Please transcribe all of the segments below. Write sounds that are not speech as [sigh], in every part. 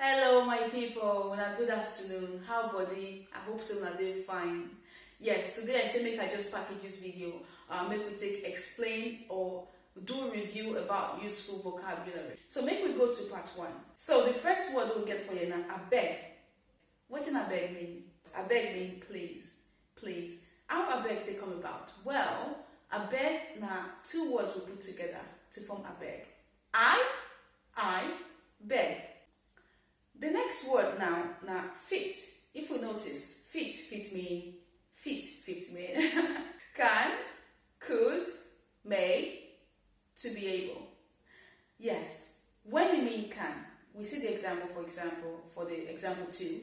Hello, my people. Una good afternoon. How body? I hope so. Na dey fine. Yes, today I say make I just package this video. Uh, make we take explain or do review about useful vocabulary. So make we go to part one. So the first word we get for you now, I beg. What abeg. Wetin abeg mean? Abeg mean please, please. How abeg take come about? Well, abeg na two words we put together to form abeg. I, I, beg. Next word now, na fit. If we notice, fit, fit mean, fit, fit mean, [laughs] can, could, may, to be able. Yes, when you mean can, we see the example, for example, for the example two.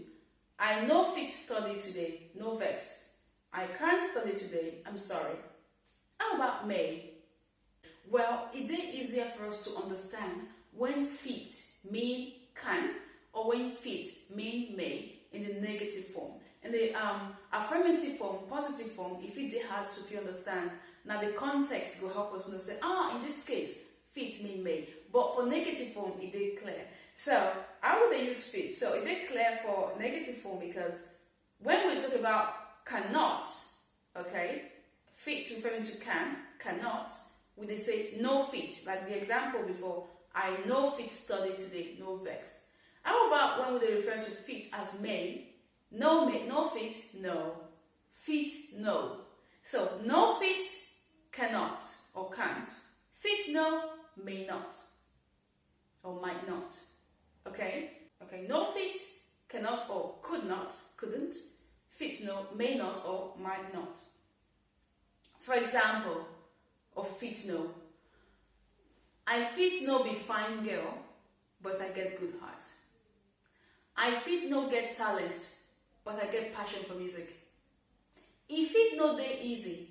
I no fit study today, no vex. I can't study today, I'm sorry. How about may? Well, it is easier for us to understand when fit mean can or when fit mean may in the negative form. In the um, affirmative form, positive form, if it is hard to understand, now the context will help us know say, ah, in this case, fit mean may. But for negative form, it is clear. So, how would they use fit? So, it is clear for negative form because when we talk about cannot, okay, fit referring to can, cannot, we they say no fit, like the example before, I no fit study today, no vex. How about when they refer to fit as may? No may, no fit, no. Fit, no. So no fit, cannot or can't. Fit, no, may not or might not. Okay? Okay, no fit, cannot or could not, couldn't. Fit, no, may not or might not. For example, of fit, no. I fit no be fine girl, but I get good heart. I fit no get talent, but I get passion for music. E fit no dey easy,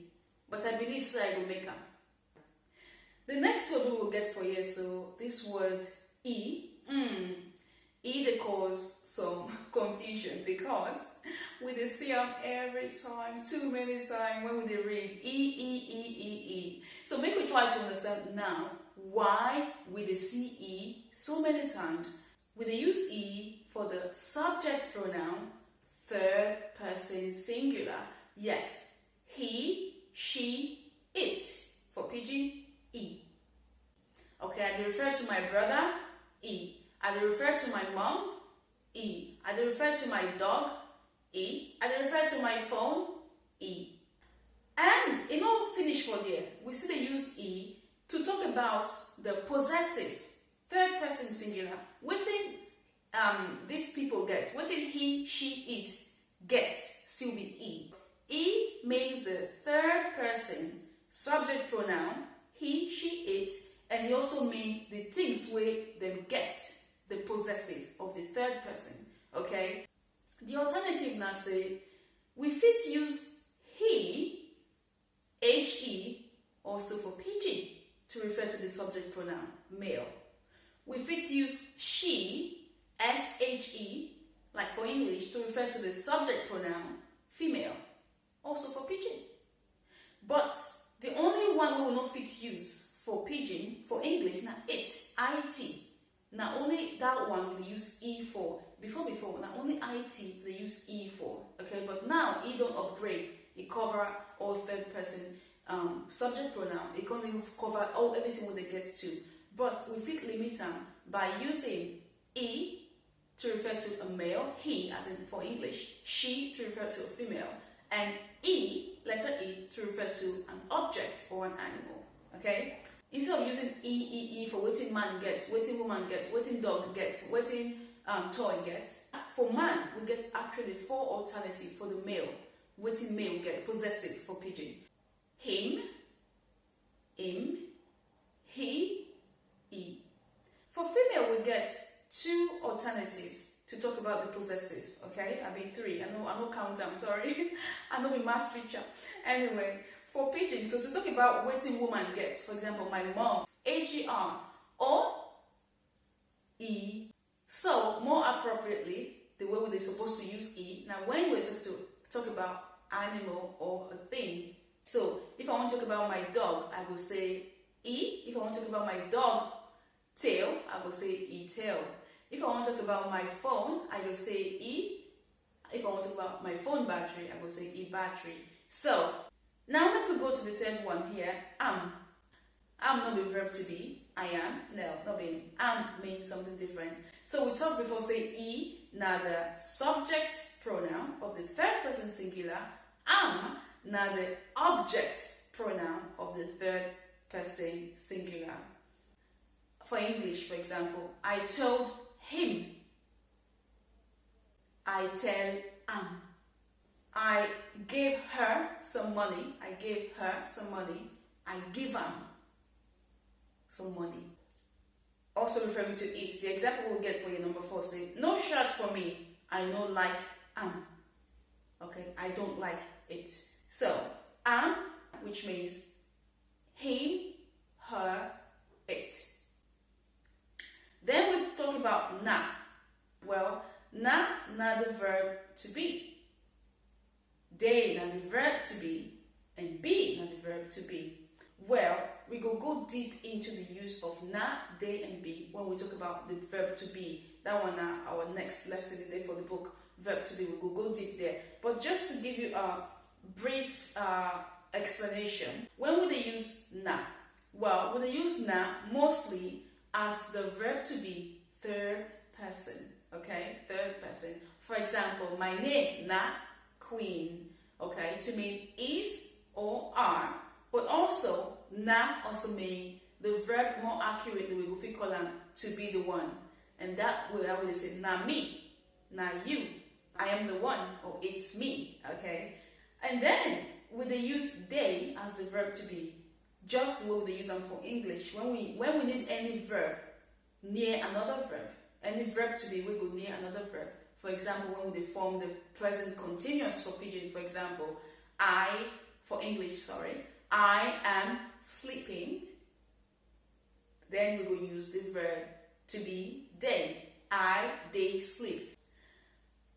but I believe so I go make am. The next word we will get for here, so this word E, mm, E cause some [laughs] confusion because we dey see am every time, too many times when we read E, E, E, E, E. So make we try to understand now why we dey see E so many times. We dey use E for the subject pronoun, third person singular. Yes, he, she, it. For pidgin, E. Okay, I refer to my brother, E. I refer to my mom, E. I refer to my dog, E. I refer to my phone, E. And e no finish for there. We still dey use E to talk about the possessive, third person singular. Wetin um, these people get, What did he, she, it get still be E. E means the third person subject pronoun, he, she, it, and he also means the things where them get, the possessive of the third person. Okay? The alternative now say, we fit use he, he, also for pidgin to refer to the subject pronoun, male. We fit use she, she, like for English, to refer to the subject pronoun, female, also for pidgin. But the only one we will not fit use for pidgin, for English, now it's it. Now only that one we use E for. Before before, now only it they use E for. Okay, but now E don't upgrade. It cover all third person um, subject pronoun. It can even cover all everything when they get to. But we fit limit them by using E to refer to a male, he as in for English, she to refer to a female, and E, letter E, to refer to an object or an animal. Okay? Instead of using E, E, E for wetin man get, wetin woman get, wetin dog get, wetin um, toy get, for man, we get actually four alternatives for the male. Wetin male get, possessive for pidgin. Him, him, he, e. For female, we get two alternatives to talk about the possessive, okay? I mean three. I know I know count I'm sorry. [laughs] I know we mass teacher. Anyway, for pidgin, so to talk about wetin woman gets, for example, my mom, HGR or E. So more appropriately, the way we're supposed to use E. Now when we talk to talk about animal or a thing, so if I want to talk about my dog, I will say E. If I want to talk about my dog tail, I will say E tail. If I want to talk about my phone, I go say e. If I want to talk about my phone battery, I go say e battery. So now let me go to the third one here. Am. Am not the verb to be. I am. No, not being. Am means something different. So we talked before say e, now the subject pronoun of the third person singular. Am, now the object pronoun of the third person singular. For English, for example, I told him. I tell am. I gave her some money. I gave her some money. I give am some money. Also referring to it. The example we'll get for you, number four, say, no shirt for me. I no like am. Okay, I don't like it. So, am, which means him, her, it. Then we talk about na. Well, the verb to be. They, na the verb to be. And be, na the verb to be. Well, we go go deep into the use of na, they, and be when we talk about the verb to be. That one, uh, our next lesson today for the book, verb to be. We will go deep there. But just to give you a brief uh, explanation, when would they use na? Well, when they use na, mostly as the verb to be third person. Okay, third person. For example, my name na queen. Okay, to mean is or are but also, na also mean the verb more accurately we will call them to be the one. And that will I would say na me, na you. I am the one or it's me. Okay? And then when they use they as the verb to be, just the way they use them for English. When we when we need any verb near another verb, any verb to be, we go near another verb. For example, when we form the present continuous for pidgin, for example, I for English, sorry, I am sleeping. Then we will use the verb to be they. I, they sleep.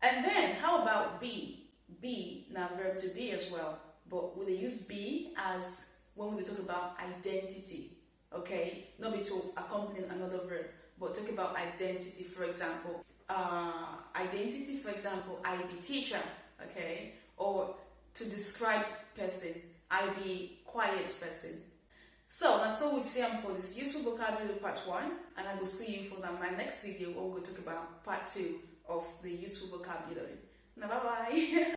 And then how about be? Be, now verb to be as well. But will they use be as when we talk about identity? Okay? Not be to accompany another verb, but talk about identity, for example. Uh, identity, for example, I be teacher, okay? Or to describe person, I be quiet person. So that's all we see for this useful vocabulary part one, and I will see you for my next video where to talk about part two of the useful vocabulary. Now, bye bye. [laughs]